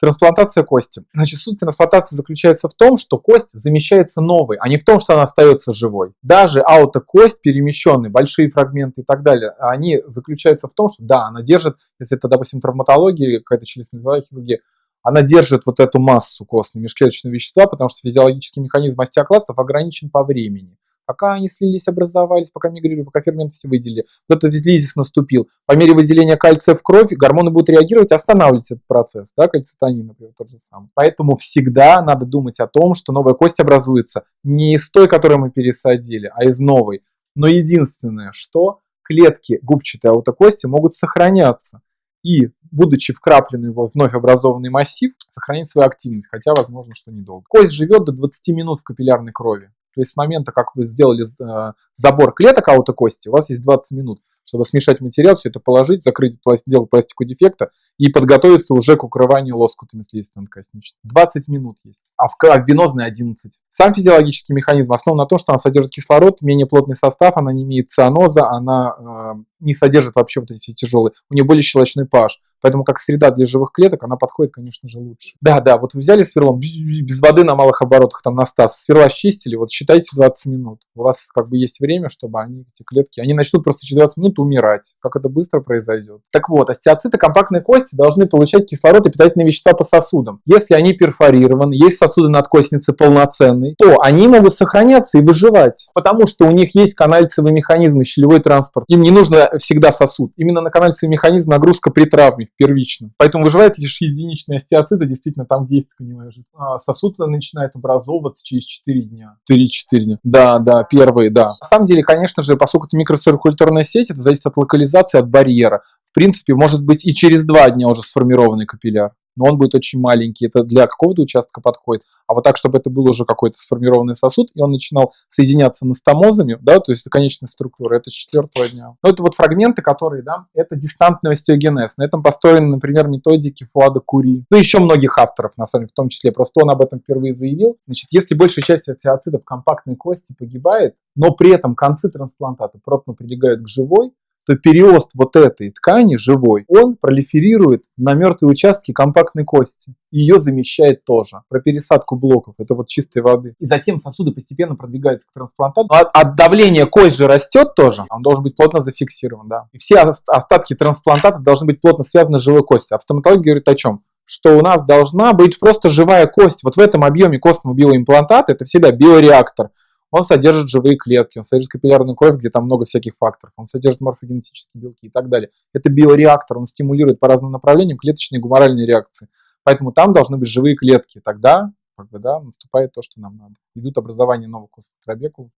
Трансплантация кости. Значит, суть трансплантации заключается в том, что кость замещается новой, а не в том, что она остается живой. Даже аутокость перемещенные, большие фрагменты и так далее, они заключаются в том, что да, она держит, если это, допустим, травматология, какая-то челюстно-лицевая хирургия, она держит вот эту массу костной межклеточного вещества, потому что физиологический механизм остеокластов ограничен по времени пока они слились, образовались, пока мигрировали, пока ферменты все выделили. Вот этот лизис наступил. По мере выделения кальция в кровь гормоны будут реагировать, останавливать этот процесс. Да, кальцитонин, например, тот же самый. Поэтому всегда надо думать о том, что новая кость образуется не из той, которую мы пересадили, а из новой. Но единственное, что клетки губчатой аутокости могут сохраняться и, будучи вкраплены в вновь образованный массив, сохранить свою активность, хотя возможно, что недолго. Кость живет до 20 минут в капиллярной крови. То есть с момента, как вы сделали э, забор клеток аутокости, у вас есть 20 минут, чтобы смешать материал, все это положить, закрыть, сделать пластику дефекта и подготовиться уже к укрыванию лоскутами слизистой надкосничной. 20 минут есть, а в, а в венозной 11. Сам физиологический механизм основан на том, что она содержит кислород, менее плотный состав, она не имеет цианоза, она э, не содержит вообще вот эти тяжелые, у нее более щелочной pH. Поэтому как среда для живых клеток, она подходит, конечно же, лучше. Да, да, вот вы взяли сверлом без воды на малых оборотах, там на стас, сверла счистили, вот считайте 20 минут. У вас как бы есть время, чтобы они, эти клетки, они начнут просто через 20 минут умирать. Как это быстро произойдет. Так вот, остеоциты компактной кости должны получать кислород и питательные вещества по сосудам. Если они перфорированы, есть сосуды надкостницы полноценные, то они могут сохраняться и выживать. Потому что у них есть канальцевый механизм щелевой транспорт. Им не нужно всегда сосуд. Именно на канальцевый механизм нагрузка при травме первично. Поэтому выживает лишь единичные остеоциты, действительно, там, где есть тканевая жидкость. А сосуд начинает образовываться через 4 дня. 3-4 дня. Да, да, первые, да. На самом деле, конечно же, поскольку это микроциркуляторная сеть, это зависит от локализации, от барьера. В принципе, может быть и через 2 дня уже сформированный капилляр но он будет очень маленький, это для какого-то участка подходит, а вот так, чтобы это был уже какой-то сформированный сосуд, и он начинал соединяться настомозами, да, то есть это конечная структура, это четвертого дня. Но это вот фрагменты, которые, да, это дистантный остеогенез. На этом построены, например, методики Фуада Кури, ну еще многих авторов, на самом деле, в том числе, просто он об этом впервые заявил. Значит, если большая часть остеоцитов компактной кости погибает, но при этом концы трансплантата плотно прилегают к живой, то переост вот этой ткани живой, он пролиферирует на мертвые участки компактной кости. Ее замещает тоже. Про пересадку блоков, это вот чистой воды. И затем сосуды постепенно продвигаются к трансплантату. От, от давления кость же растет тоже, он должен быть плотно зафиксирован, да. И все остатки трансплантата должны быть плотно связаны с живой костью. А в стоматологии говорит о чем? что у нас должна быть просто живая кость. Вот в этом объеме костного биоимплантата это всегда биореактор. Он содержит живые клетки, он содержит капиллярную кровь, где там много всяких факторов, он содержит морфогенетические белки и так далее. Это биореактор, он стимулирует по разным направлениям клеточные гуморальные реакции. Поэтому там должны быть живые клетки. Тогда как бы, да, наступает то, что нам надо. Идут образование новых костотробекулов,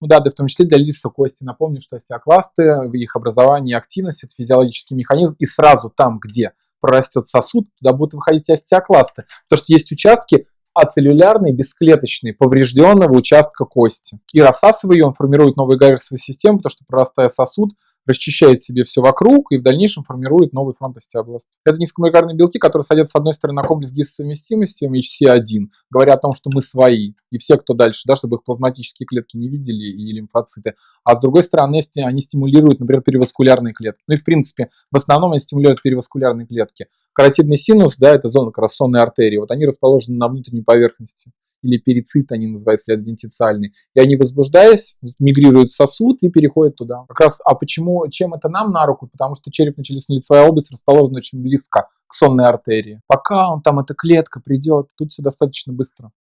Ну да, да, в том числе для лица кости. Напомню, что остеокласты, в их образовании активность – это физиологический механизм, и сразу там, где прорастет сосуд, туда будут выходить остеокласты. Потому что есть участки ацеллюлярные, бесклеточные, поврежденного участка кости. И рассасывая ее, он формирует новую гаверсовую систему, потому что прорастая сосуд, расчищает себе все вокруг и в дальнейшем формирует новый фронт остеобласт. Это низкомолекулярные белки, которые садятся с одной стороны на комплекс гистосовместимости HC1, говоря о том, что мы свои, и все, кто дальше, да, чтобы их плазматические клетки не видели и лимфоциты. А с другой стороны, они стимулируют, например, переваскулярные клетки. Ну и в принципе, в основном они стимулируют переваскулярные клетки. Каротидный синус, да, это зона как артерии, вот они расположены на внутренней поверхности или перицит они называются, или адвентициальный. И они, возбуждаясь, мигрируют в сосуд и переходят туда. Как раз, а почему, чем это нам на руку? Потому что черепно-челюстно-лицевая область расположена очень близко к сонной артерии. Пока он там, эта клетка придет, тут все достаточно быстро.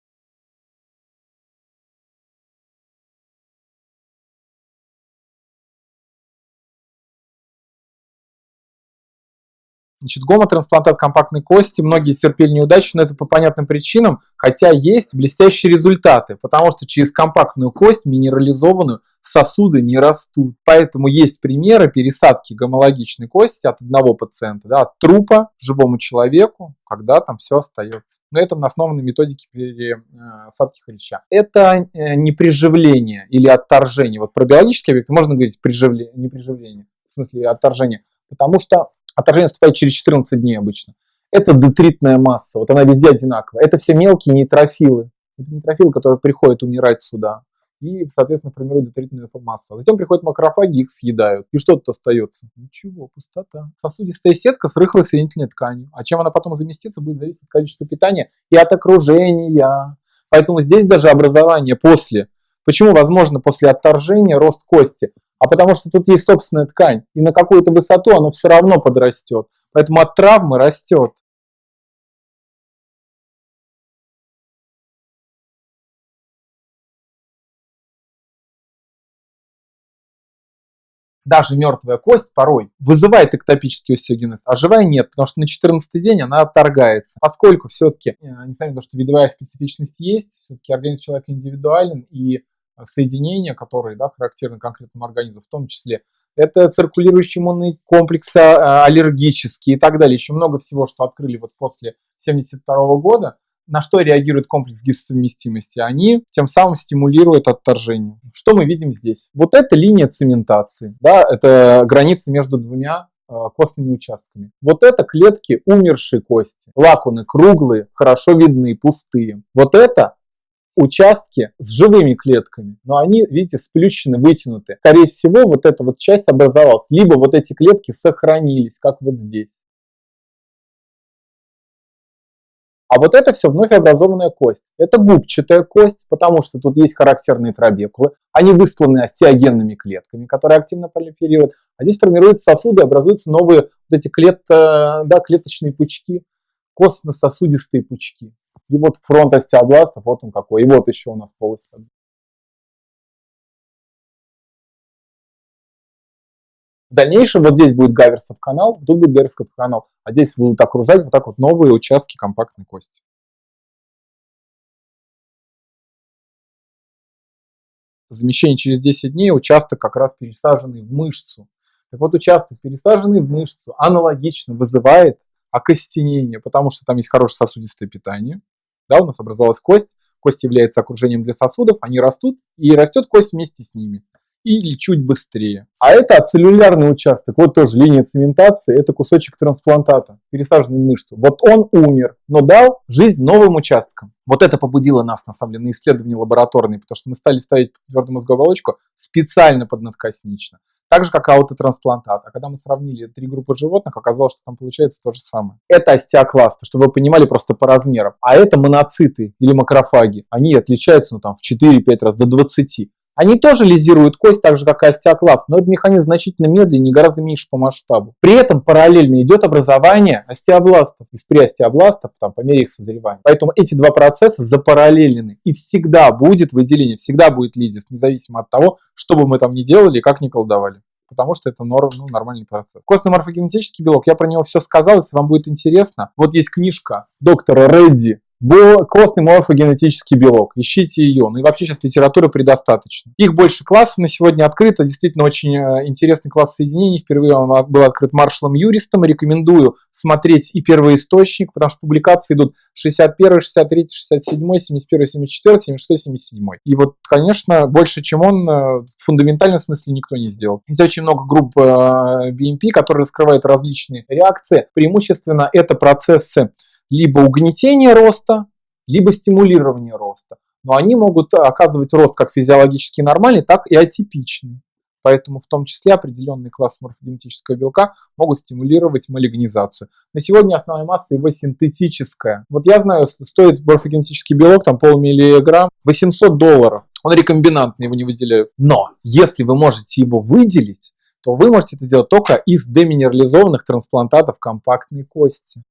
Значит, гомотрансплантат компактной кости, многие терпели неудачу, но это по понятным причинам, хотя есть блестящие результаты, потому что через компактную кость, минерализованную, сосуды не растут. Поэтому есть примеры пересадки гомологичной кости от одного пациента, да, от трупа живому человеку, когда там все остается. Но это на основанной методике пересадки хряща. Это э, не приживление или отторжение. Вот про биологические объекты можно говорить приживление, не приживление смысле отторжения? Потому что отторжение наступает через 14 дней обычно. Это детритная масса, вот она везде одинаковая. Это все мелкие нейтрофилы. Это нейтрофилы, которые приходят умирать сюда и, соответственно, формируют детритную массу. А затем приходят макрофаги, их съедают. И что тут остается? Ничего, пустота. Сосудистая сетка с рыхлой соединительной тканью. А чем она потом заместится, будет зависеть от количества питания и от окружения. Поэтому здесь даже образование после. Почему возможно после отторжения рост кости? А потому что тут есть собственная ткань. И на какую-то высоту оно все равно подрастет. Поэтому от травмы растет. даже мертвая кость порой вызывает эктопический остеогенез, а живая нет, потому что на 14 день она отторгается. Поскольку все-таки, э, несмотря на то, что видовая специфичность есть, все-таки организм человека индивидуален, и соединения, которые да, характерны конкретному организму, в том числе это циркулирующий иммунный комплекс, а, аллергический и так далее. Еще много всего, что открыли вот после 1972 года на что реагирует комплекс гистосовместимости? Они тем самым стимулируют отторжение. Что мы видим здесь? Вот это линия цементации, да, это граница между двумя э, костными участками. Вот это клетки умершей кости. Лакуны круглые, хорошо видны, пустые. Вот это участки с живыми клетками, но они, видите, сплющены, вытянуты. Скорее всего, вот эта вот часть образовалась, либо вот эти клетки сохранились, как вот здесь. А вот это все вновь образованная кость. Это губчатая кость, потому что тут есть характерные трабекулы. Они высланы остеогенными клетками, которые активно пролиферируют. А здесь формируются сосуды, образуются новые вот эти клет, да, клеточные пучки, костно-сосудистые пучки. И вот фронт остеобластов, вот он какой. И вот еще у нас полость В дальнейшем вот здесь будет Гаверсов канал, тут будет Гаверсов канал, а здесь будут окружать вот так вот новые участки компактной кости. Замещение через 10 дней, участок как раз пересаженный в мышцу. Так вот, участок, пересаженный в мышцу, аналогично вызывает окостенение, потому что там есть хорошее сосудистое питание. Да, у нас образовалась кость, кость является окружением для сосудов, они растут, и растет кость вместе с ними или чуть быстрее. А это ацеллюлярный участок, вот тоже линия цементации, это кусочек трансплантата, пересаженный мышцу. Вот он умер, но дал жизнь новым участкам. Вот это побудило нас, на самом деле, на исследования лабораторные, потому что мы стали ставить твердую мозговую оболочку специально поднадкоснично. Так же, как аутотрансплантат. А когда мы сравнили три группы животных, оказалось, что там получается то же самое. Это остеокласты, чтобы вы понимали просто по размерам. А это моноциты или макрофаги. Они отличаются ну, там, в 4-5 раз, до 20. Они тоже лизируют кость, так же как и остеокласт, но этот механизм значительно медленнее и гораздо меньше по масштабу. При этом параллельно идет образование остеобластов из преостеобластов там, по мере их созревания. Поэтому эти два процесса запараллелены. И всегда будет выделение, всегда будет лизис, независимо от того, что бы мы там ни делали и как ни колдовали потому что это норм, ну, нормальный процесс. Костный морфогенетический белок, я про него все сказал, если вам будет интересно. Вот есть книжка доктора Редди костный морфогенетический белок. Ищите ее. Ну и вообще сейчас литературы предостаточно. Их больше классов на сегодня открыто. Действительно очень э, интересный класс соединений. Впервые он был открыт Маршалом Юристом. Рекомендую смотреть и первоисточник, потому что публикации идут 61, 63, 67, 71, 74, 76, 77. И вот, конечно, больше, чем он, э, в фундаментальном смысле никто не сделал. Здесь очень много групп э, BMP, которые раскрывают различные реакции. Преимущественно это процессы либо угнетение роста, либо стимулирование роста. Но они могут оказывать рост как физиологически нормальный, так и атипичный. Поэтому в том числе определенные классы морфогенетического белка могут стимулировать малигнизацию. На сегодня основная масса его синтетическая. Вот я знаю, стоит морфогенетический белок, там полмиллиграмм, 800 долларов. Он рекомбинантный, его не выделяют. Но если вы можете его выделить, то вы можете это делать только из деминерализованных трансплантатов компактной кости.